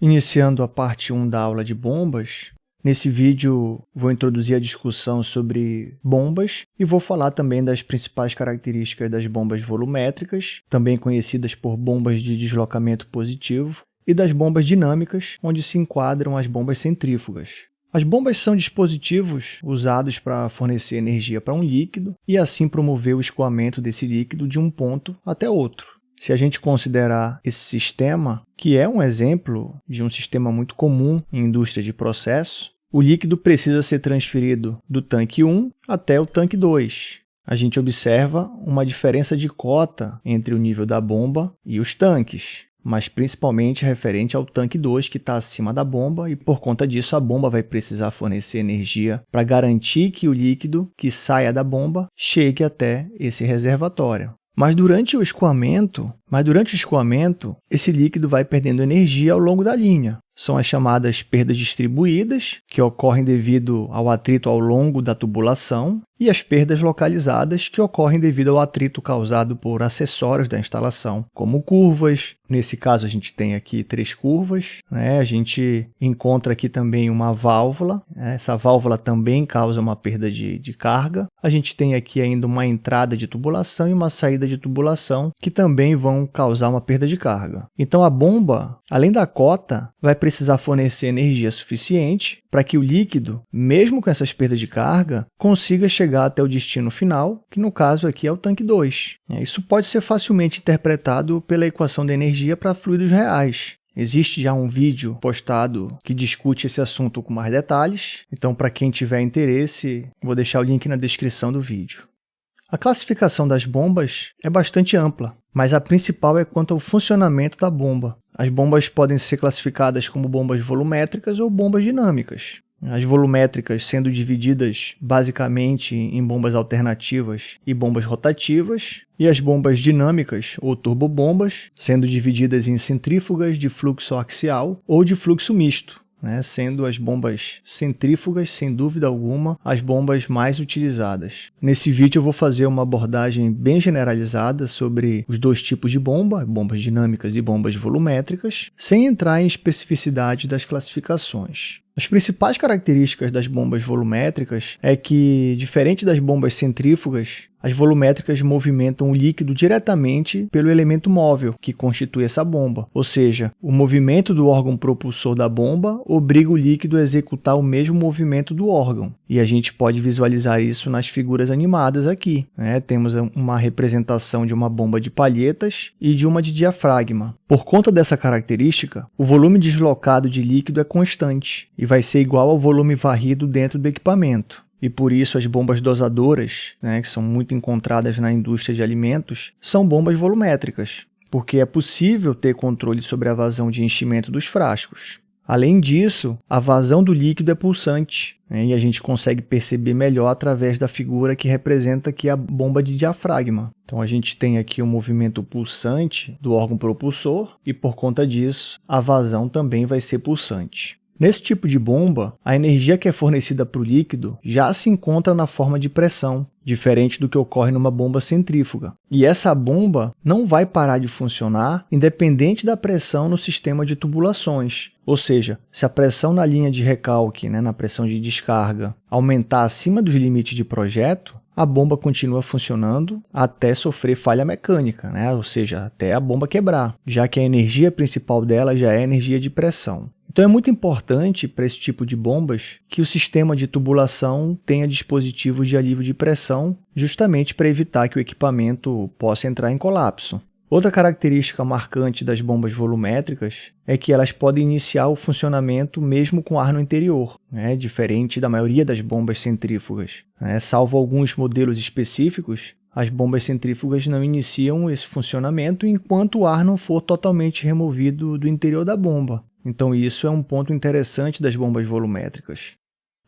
Iniciando a parte 1 da aula de bombas, nesse vídeo vou introduzir a discussão sobre bombas e vou falar também das principais características das bombas volumétricas, também conhecidas por bombas de deslocamento positivo, e das bombas dinâmicas, onde se enquadram as bombas centrífugas. As bombas são dispositivos usados para fornecer energia para um líquido e assim promover o escoamento desse líquido de um ponto até outro. Se a gente considerar esse sistema, que é um exemplo de um sistema muito comum em indústria de processo, o líquido precisa ser transferido do tanque 1 até o tanque 2. A gente observa uma diferença de cota entre o nível da bomba e os tanques, mas principalmente referente ao tanque 2 que está acima da bomba e por conta disso a bomba vai precisar fornecer energia para garantir que o líquido que saia da bomba chegue até esse reservatório. Mas durante o escoamento, mas durante o escoamento, esse líquido vai perdendo energia ao longo da linha. São as chamadas perdas distribuídas, que ocorrem devido ao atrito ao longo da tubulação, e as perdas localizadas, que ocorrem devido ao atrito causado por acessórios da instalação, como curvas. Nesse caso, a gente tem aqui três curvas. Né? A gente encontra aqui também uma válvula. Essa válvula também causa uma perda de, de carga. A gente tem aqui ainda uma entrada de tubulação e uma saída de tubulação, que também vão causar uma perda de carga. Então, a bomba, além da cota, vai precisar fornecer energia suficiente para que o líquido, mesmo com essas perdas de carga, consiga chegar até o destino final, que no caso aqui é o tanque 2. É, isso pode ser facilmente interpretado pela equação de energia para fluidos reais. Existe já um vídeo postado que discute esse assunto com mais detalhes, então para quem tiver interesse, vou deixar o link na descrição do vídeo. A classificação das bombas é bastante ampla, mas a principal é quanto ao funcionamento da bomba. As bombas podem ser classificadas como bombas volumétricas ou bombas dinâmicas. As volumétricas sendo divididas basicamente em bombas alternativas e bombas rotativas, e as bombas dinâmicas ou turbobombas sendo divididas em centrífugas de fluxo axial ou de fluxo misto né, sendo as bombas centrífugas, sem dúvida alguma, as bombas mais utilizadas. Nesse vídeo eu vou fazer uma abordagem bem generalizada sobre os dois tipos de bomba, bombas dinâmicas e bombas volumétricas, sem entrar em especificidade das classificações. As principais características das bombas volumétricas é que, diferente das bombas centrífugas, as volumétricas movimentam o líquido diretamente pelo elemento móvel que constitui essa bomba, ou seja, o movimento do órgão propulsor da bomba obriga o líquido a executar o mesmo movimento do órgão. E a gente pode visualizar isso nas figuras animadas aqui. Né? Temos uma representação de uma bomba de palhetas e de uma de diafragma. Por conta dessa característica, o volume deslocado de líquido é constante e vai ser igual ao volume varrido dentro do equipamento. E por isso as bombas dosadoras, né, que são muito encontradas na indústria de alimentos, são bombas volumétricas, porque é possível ter controle sobre a vazão de enchimento dos frascos. Além disso, a vazão do líquido é pulsante, né, e a gente consegue perceber melhor através da figura que representa aqui a bomba de diafragma. Então a gente tem aqui o um movimento pulsante do órgão propulsor e por conta disso a vazão também vai ser pulsante. Nesse tipo de bomba, a energia que é fornecida para o líquido já se encontra na forma de pressão, diferente do que ocorre numa bomba centrífuga. E essa bomba não vai parar de funcionar independente da pressão no sistema de tubulações. Ou seja, se a pressão na linha de recalque, né, na pressão de descarga, aumentar acima dos limites de projeto, a bomba continua funcionando até sofrer falha mecânica, né? ou seja, até a bomba quebrar, já que a energia principal dela já é energia de pressão. Então é muito importante para esse tipo de bombas que o sistema de tubulação tenha dispositivos de alívio de pressão, justamente para evitar que o equipamento possa entrar em colapso. Outra característica marcante das bombas volumétricas é que elas podem iniciar o funcionamento mesmo com ar no interior, né? diferente da maioria das bombas centrífugas. Né? Salvo alguns modelos específicos, as bombas centrífugas não iniciam esse funcionamento enquanto o ar não for totalmente removido do interior da bomba. Então isso é um ponto interessante das bombas volumétricas.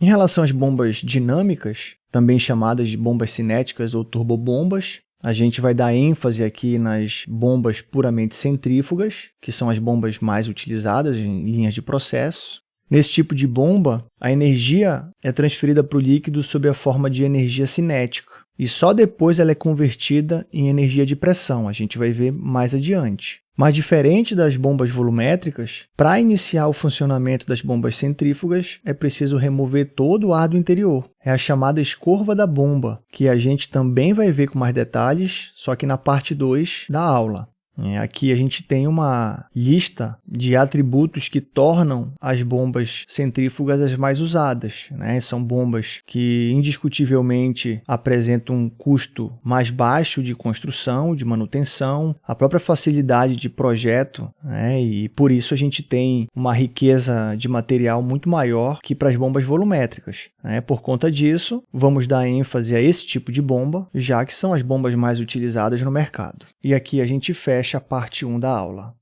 Em relação às bombas dinâmicas, também chamadas de bombas cinéticas ou turbobombas, a gente vai dar ênfase aqui nas bombas puramente centrífugas, que são as bombas mais utilizadas em linhas de processo. Nesse tipo de bomba, a energia é transferida para o líquido sob a forma de energia cinética, e só depois ela é convertida em energia de pressão, a gente vai ver mais adiante. Mas diferente das bombas volumétricas, para iniciar o funcionamento das bombas centrífugas, é preciso remover todo o ar do interior. É a chamada escorva da bomba, que a gente também vai ver com mais detalhes, só que na parte 2 da aula. É, aqui a gente tem uma lista de atributos que tornam as bombas centrífugas as mais usadas. Né? São bombas que indiscutivelmente apresentam um custo mais baixo de construção, de manutenção, a própria facilidade de projeto, né? e por isso a gente tem uma riqueza de material muito maior que para as bombas volumétricas. Né? Por conta disso, vamos dar ênfase a esse tipo de bomba, já que são as bombas mais utilizadas no mercado. E aqui a gente fecha a parte 1 da aula.